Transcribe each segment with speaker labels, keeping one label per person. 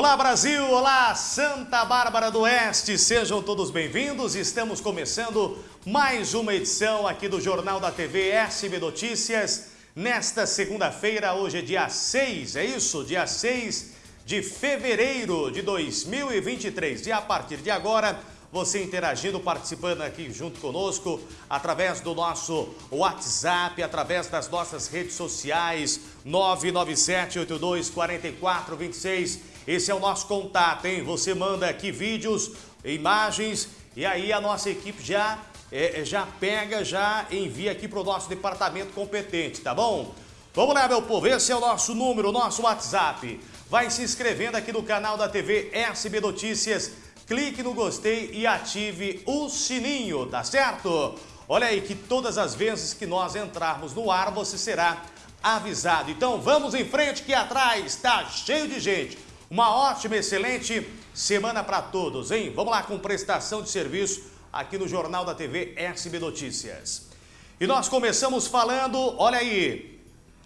Speaker 1: Olá Brasil, olá Santa Bárbara do Oeste, sejam todos bem-vindos. Estamos começando mais uma edição aqui do Jornal da TV SB Notícias. Nesta segunda-feira, hoje é dia 6, é isso? Dia 6 de fevereiro de 2023. E a partir de agora, você interagindo, participando aqui junto conosco, através do nosso WhatsApp, através das nossas redes sociais, 997-82-4426. Esse é o nosso contato, hein? Você manda aqui vídeos, imagens e aí a nossa equipe já, é, já pega, já envia aqui para o nosso departamento competente, tá bom? Vamos lá, meu povo, esse é o nosso número, o nosso WhatsApp. Vai se inscrevendo aqui no canal da TV SB Notícias, clique no gostei e ative o sininho, tá certo? Olha aí que todas as vezes que nós entrarmos no ar, você será avisado. Então vamos em frente que atrás está cheio de gente. Uma ótima, excelente semana para todos, hein? Vamos lá com prestação de serviço aqui no Jornal da TV SB Notícias. E nós começamos falando, olha aí,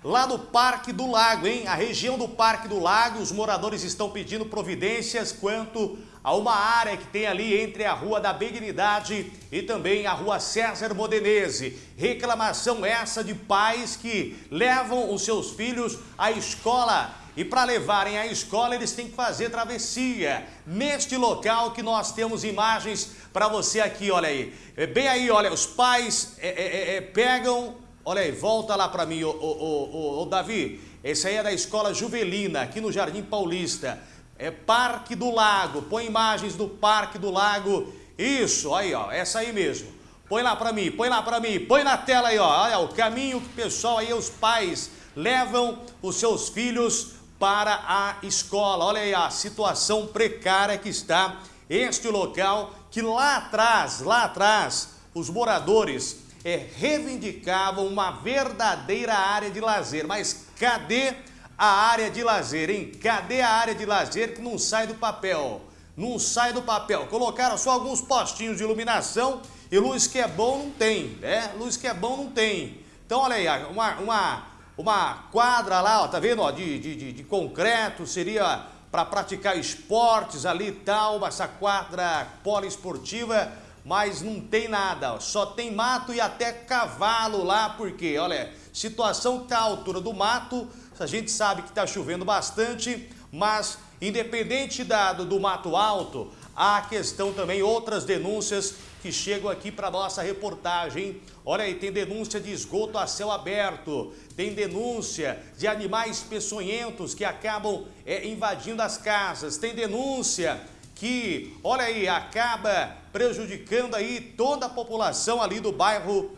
Speaker 1: lá no Parque do Lago, hein? A região do Parque do Lago, os moradores estão pedindo providências quanto a uma área que tem ali entre a Rua da Benignidade e também a Rua César Modenese. Reclamação essa de pais que levam os seus filhos à escola e para levarem à escola eles têm que fazer travessia. Neste local que nós temos imagens para você aqui, olha aí. É bem aí, olha, os pais é, é, é, pegam Olha aí, volta lá para mim, ô, ô, ô, Davi. Esse aí é da Escola Juvelina, aqui no Jardim Paulista. É Parque do Lago. Põe imagens do Parque do Lago. Isso, aí, ó, essa aí mesmo. Põe lá para mim, põe lá para mim, põe na tela aí, ó. Olha o caminho que o pessoal aí, os pais, levam os seus filhos para a escola. Olha aí a situação precária que está este local, que lá atrás, lá atrás, os moradores é, reivindicavam uma verdadeira área de lazer. Mas cadê a área de lazer, hein? Cadê a área de lazer que não sai do papel? Não sai do papel. Colocaram só alguns postinhos de iluminação e luz que é bom não tem, né? Luz que é bom não tem. Então, olha aí, uma, uma, uma quadra lá, ó, tá vendo? Ó, de, de, de concreto, seria para praticar esportes ali e tal, essa quadra poliesportiva mas não tem nada, só tem mato e até cavalo lá, porque, olha, situação que está à altura do mato, a gente sabe que está chovendo bastante, mas independente da, do, do mato alto, há questão também, outras denúncias que chegam aqui para nossa reportagem. Olha aí, tem denúncia de esgoto a céu aberto, tem denúncia de animais peçonhentos que acabam é, invadindo as casas, tem denúncia que, olha aí, acaba prejudicando aí toda a população ali do bairro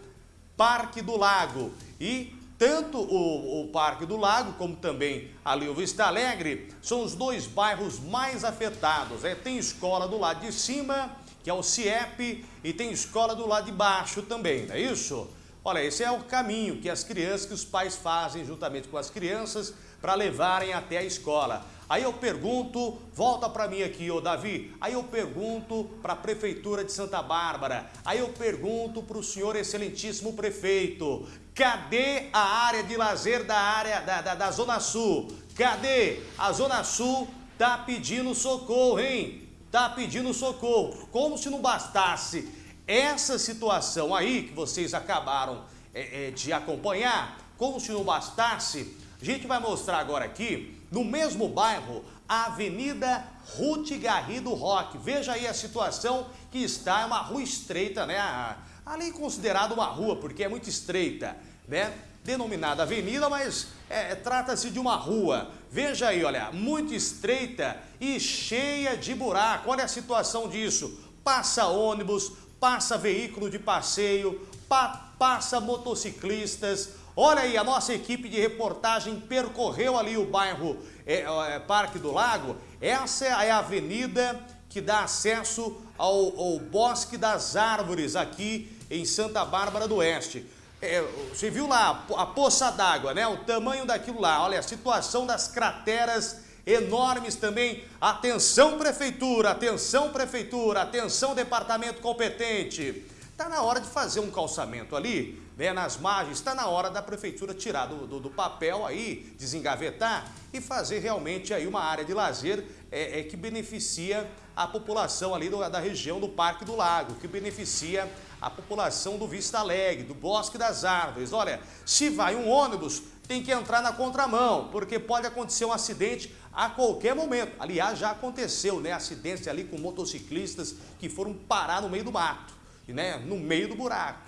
Speaker 1: Parque do Lago. E tanto o, o, Parque do Lago, como também ali o Vista Alegre, são os dois bairros mais afetados. É, tem escola do lado de cima, que é o CIEP, e tem escola do lado de baixo também, não é isso? Olha, esse é o caminho que as crianças, que os pais fazem juntamente com as crianças para levarem até a escola. Aí eu pergunto, volta para mim aqui, ô Davi, aí eu pergunto para a Prefeitura de Santa Bárbara, aí eu pergunto para o senhor excelentíssimo prefeito, cadê a área de lazer da área da, da, da Zona Sul? Cadê? A Zona Sul tá pedindo socorro, hein? Tá pedindo socorro, como se não bastasse essa situação aí que vocês acabaram é, é, de acompanhar, como se não bastasse, a gente vai mostrar agora aqui no mesmo bairro, a Avenida Ruth Garrido Roque. Veja aí a situação que está, é uma rua estreita, né? Ali considerada uma rua, porque é muito estreita, né? Denominada avenida, mas é, trata-se de uma rua. Veja aí, olha, muito estreita e cheia de buraco. Olha a situação disso. Passa ônibus, passa veículo de passeio, pa passa motociclistas, Olha aí, a nossa equipe de reportagem percorreu ali o bairro é, é, Parque do Lago. Essa é a avenida que dá acesso ao, ao Bosque das Árvores aqui em Santa Bárbara do Oeste. É, você viu lá a poça d'água, né? O tamanho daquilo lá. Olha, a situação das crateras enormes também. Atenção, prefeitura, atenção, prefeitura, atenção, departamento competente. Está na hora de fazer um calçamento ali, né, nas margens, está na hora da prefeitura tirar do, do, do, papel aí, desengavetar e fazer realmente aí uma área de lazer é, é, que beneficia a população ali do, da região do Parque do Lago, que beneficia a população do Vista Alegre, do Bosque das Árvores. Olha, se vai um ônibus, tem que entrar na contramão, porque pode acontecer um acidente a qualquer momento. Aliás, já aconteceu, né? Acidentes ali com motociclistas que foram parar no meio do mato, né? No meio do buraco,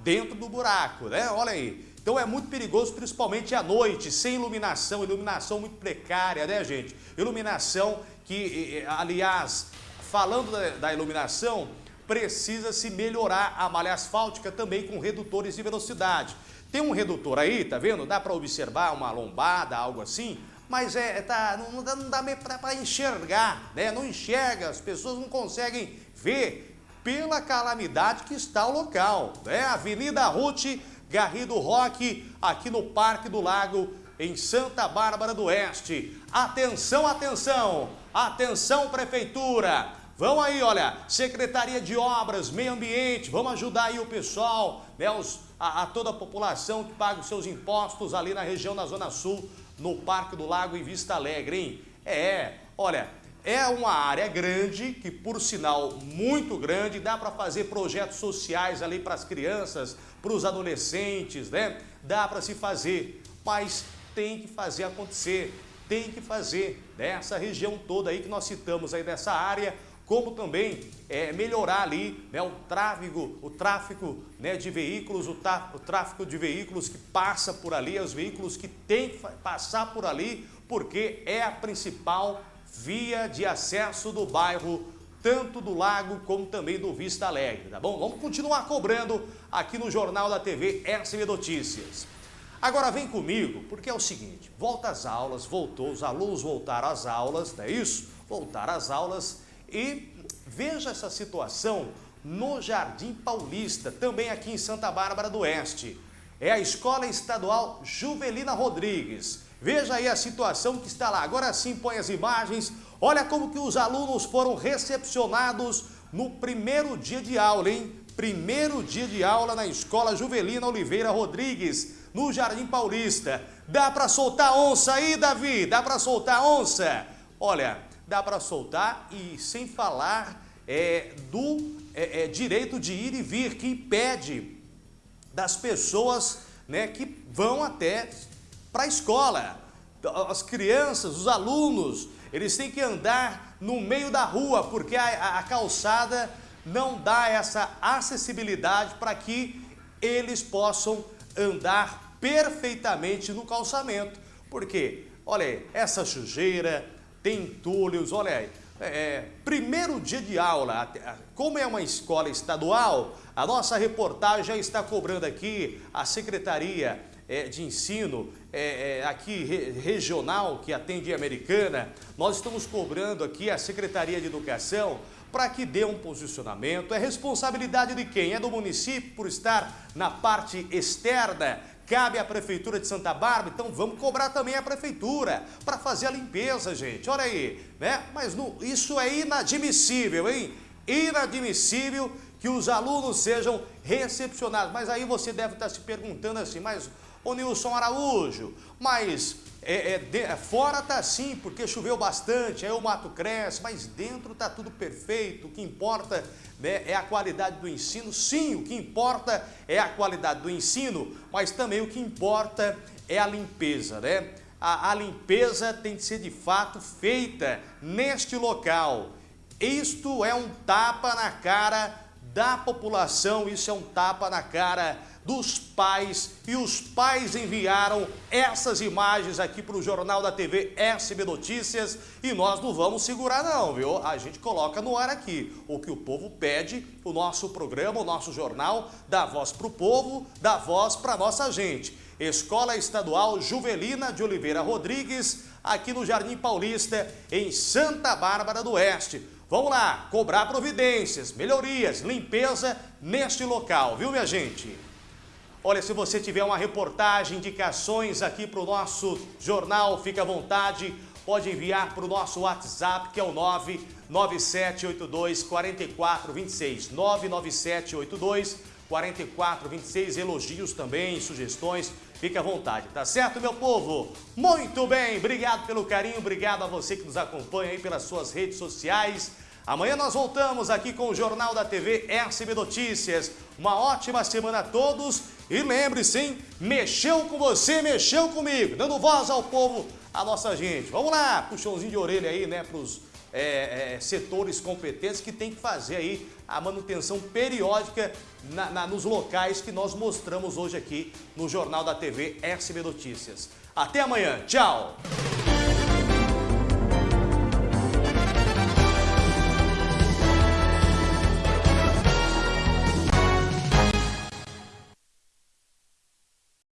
Speaker 1: dentro do buraco, né? Olha aí. Então é muito perigoso, principalmente à noite, sem iluminação, iluminação muito precária, né, gente? Iluminação que, aliás, falando da, iluminação, precisa se melhorar a malha asfáltica também com redutores de velocidade. Tem um redutor aí, tá vendo? Dá para observar uma lombada, algo assim, mas é, tá, não, não dá, não dá para enxergar, né? Não enxerga, as pessoas não conseguem ver pela calamidade que está o local, né? Avenida Ruth Garrido Roque, aqui no Parque do Lago, em Santa Bárbara do Oeste. Atenção, atenção, atenção Prefeitura, Vão aí, olha, Secretaria de Obras, Meio Ambiente, vamos ajudar aí o pessoal, né, os, a, a, toda a população que paga os seus impostos ali na região da Zona Sul, no Parque do Lago em Vista Alegre, hein? É, olha, é uma área grande, que por sinal muito grande, dá para fazer projetos sociais ali para as crianças, para os adolescentes, né? Dá para se fazer, mas tem que fazer acontecer, tem que fazer, né? Essa região toda aí que nós citamos aí dessa área, como também é, melhorar ali né, o tráfego, o tráfego né, de veículos, o, o, tráfego de veículos que passa por ali, os veículos que tem que passar por ali, porque é a principal via de acesso do bairro, tanto do Lago como também do Vista Alegre, tá bom? Vamos continuar cobrando aqui no Jornal da TV SB Notícias. Agora vem comigo, porque é o seguinte, volta às aulas, voltou, os alunos voltaram às aulas, não é isso? Voltaram às aulas e veja essa situação no Jardim Paulista, também aqui em Santa Bárbara do Oeste. É a Escola Estadual Juvelina Rodrigues. Veja aí a situação que está lá. Agora sim põe as imagens. Olha como que os alunos foram recepcionados no primeiro dia de aula, hein? Primeiro dia de aula na Escola Juvelina Oliveira Rodrigues, no Jardim Paulista. Dá para soltar onça aí, Davi? Dá para soltar onça? Olha, dá para soltar e sem falar é, do é, é, direito de ir e vir, que impede das pessoas né, que vão até para a escola. As crianças, os alunos, eles têm que andar no meio da rua, porque a, a calçada não dá essa acessibilidade para que eles possam andar perfeitamente no calçamento. Porque, olha aí, essa sujeira, tem entulhos, olha aí. É, é, primeiro dia de aula, como é uma escola estadual, a nossa reportagem já está cobrando aqui a Secretaria é, de Ensino, é, é, aqui re, regional, que atende a Americana, nós estamos cobrando aqui a Secretaria de Educação para que dê um posicionamento. É responsabilidade de quem? É do município por estar na parte externa cabe à Prefeitura de Santa Bárbara, então vamos cobrar também a Prefeitura para fazer a limpeza, gente. Olha aí, né? Mas no, isso é inadmissível, hein? Inadmissível que os alunos sejam recepcionados. Mas aí você deve estar se perguntando assim, mas, ô Nilson Araújo, mas é, é, de, é, fora está assim, porque choveu bastante, aí o mato cresce, mas dentro está tudo perfeito. O que importa né, é a qualidade do ensino. Sim, o que importa é a qualidade do ensino, mas também o que importa é a limpeza. Né? A, a limpeza tem que ser de fato feita neste local. Isto é um tapa na cara da população, isso é um tapa na cara dos pais e os pais enviaram essas imagens aqui para o Jornal da TV SB Notícias e nós não vamos segurar não, viu? A gente coloca no ar aqui o que o povo pede, o nosso programa, o nosso jornal, dá voz para o povo, dá voz para nossa gente. Escola Estadual Juvelina de Oliveira Rodrigues, aqui no Jardim Paulista, em Santa Bárbara do Oeste. Vamos lá, cobrar providências, melhorias, limpeza neste local, viu minha gente? Olha, se você tiver uma reportagem, indicações aqui para o nosso jornal, fique à vontade, pode enviar para o nosso WhatsApp, que é o 99782 4426, 99782 4426, elogios também, sugestões, fique à vontade, tá certo, meu povo? Muito bem, obrigado pelo carinho, obrigado a você que nos acompanha aí pelas suas redes sociais. Amanhã nós voltamos aqui com o Jornal da TV SB Notícias. Uma ótima semana a todos e lembre-se, hein? Mexeu com você, mexeu comigo, dando voz ao povo, a nossa gente. Vamos lá, puxãozinho de orelha aí, né, pros é, é, setores competentes que tem que fazer aí a manutenção periódica na, na, nos locais que nós mostramos hoje aqui no Jornal da TV SB Notícias. Até amanhã, tchau!